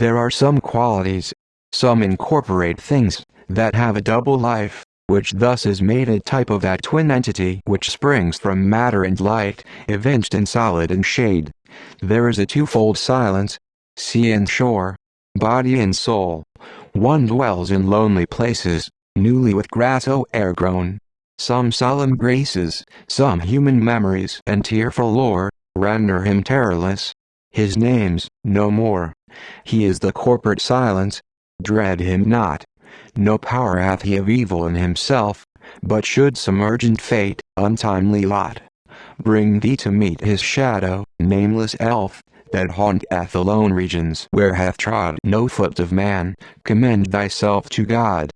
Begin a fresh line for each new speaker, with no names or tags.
There are some qualities, some incorporate things, that have a double life, which thus is made a type of that twin entity which springs from matter and light, evinced in solid and shade. There is a twofold silence, sea and shore, body and soul. One dwells in lonely places, newly with grass o air grown. Some solemn graces, some human memories and tearful lore, render him terrorless. His name's no more. He is the corporate silence. Dread him not. No power hath he of evil in himself, but should some urgent fate, untimely lot, bring thee to meet his shadow, nameless elf, that haunteth the lone regions where hath trod no foot of man, commend thyself to God,